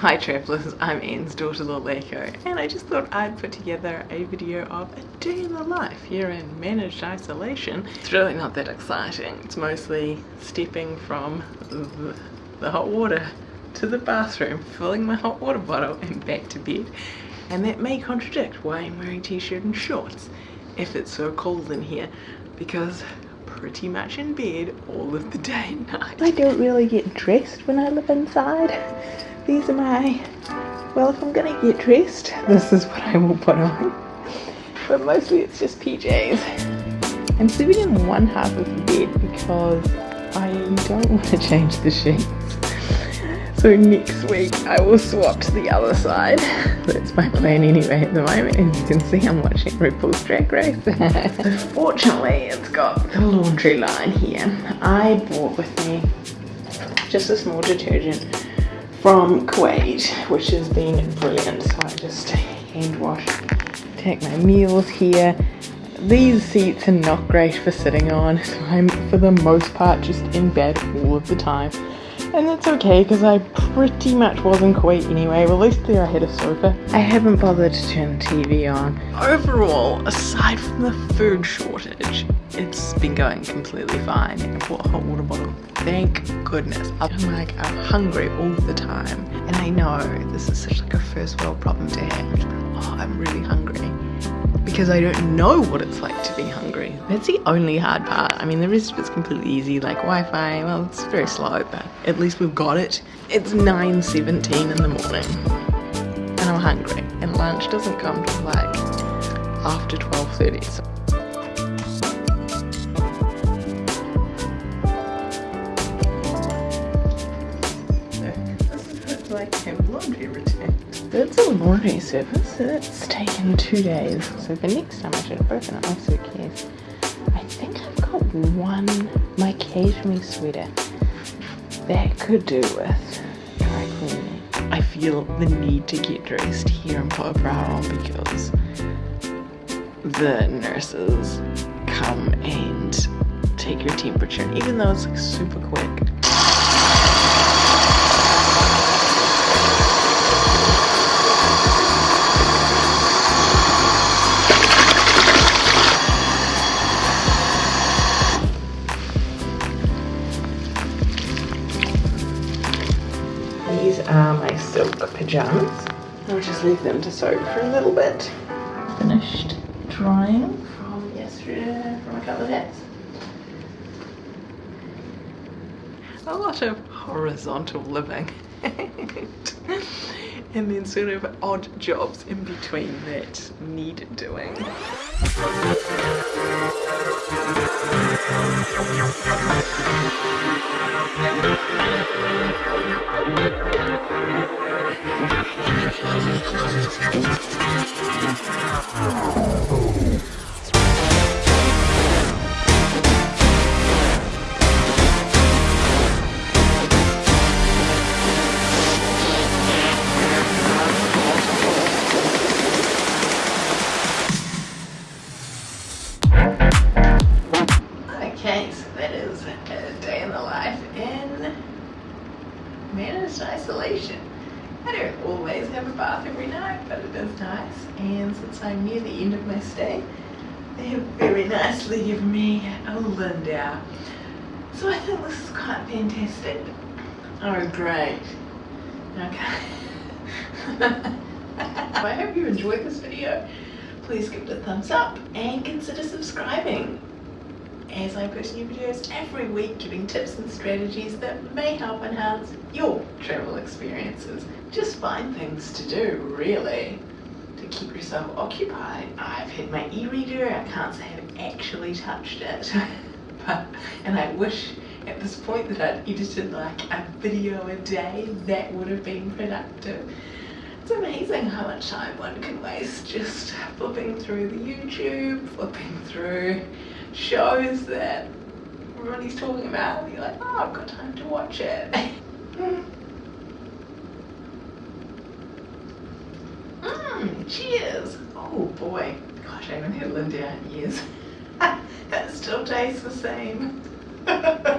Hi travellers, I'm Anne's daughter Laleko and I just thought I'd put together a video of a day in the life here in managed isolation. It's really not that exciting, it's mostly stepping from the, the hot water to the bathroom, filling my hot water bottle and back to bed and that may contradict why I'm wearing t-shirt and shorts if it's so cold in here because pretty much in bed all of the day and night. I don't really get dressed when I live inside. These are my, well if I'm gonna get dressed, this is what I will put on. But mostly it's just PJs. I'm sleeping in one half of the bed because I don't want to change the sheets. So next week I will swap to the other side. That's my plan anyway at the moment. As you can see I'm watching RuPaul's Drag Race. so Fortunately it's got the laundry line here. I bought with me just a small detergent from Kuwait which has been brilliant. So I just hand wash, take my meals here. These seats are not great for sitting on so I'm for the most part just in bed all of the time and that's okay because I pretty much was in Kuwait anyway, well at least there I had a sofa. I haven't bothered to turn the TV on. Overall, aside from the food shortage, it's been going completely fine. I bought a hot water bottle. Thank goodness. I'm like, I'm hungry all the time. And I know this is such like a first world problem to have. Oh, I'm really hungry because I don't know what it's like to be hungry. That's the only hard part. I mean, the rest of it's completely easy, like Wi-Fi, well, it's very slow, but at least we've got it. It's 9.17 in the morning, and I'm hungry, and lunch doesn't come till like after 12.30, so like have laundry routine. It's a laundry service. It's taken two days. So the next time I should have opened up my suitcase. I think I've got one my cashmere sweater that could do with dry cleaning. I feel the need to get dressed here and put a bra on because the nurses come and take your temperature. even though it's like super quick, pajamas. I'll just leave them to soak for a little bit. Finished drying from yesterday from a couple of days. A lot of horizontal living. and then sort of odd jobs in between that need doing. Managed isolation. I don't always have a bath every night, but it is nice. And since I'm near the end of my stay, they have very nicely given me a Lindor. So I think this is quite fantastic. Oh, great. Okay. I hope you enjoyed this video. Please give it a thumbs up and consider subscribing as I post new videos every week giving tips and strategies that may help enhance your travel experiences. Just find things to do, really, to keep yourself occupied. I've had my e-reader, I can't say I've actually touched it, but, and I wish at this point that I'd edited like a video a day, that would have been productive. It's amazing how much time one can waste just flipping through the YouTube, flipping through shows that everybody's talking about and you're like, oh, I've got time to watch it. Mmm, cheers. Oh boy. Gosh, I haven't had Lindor in years. it still tastes the same.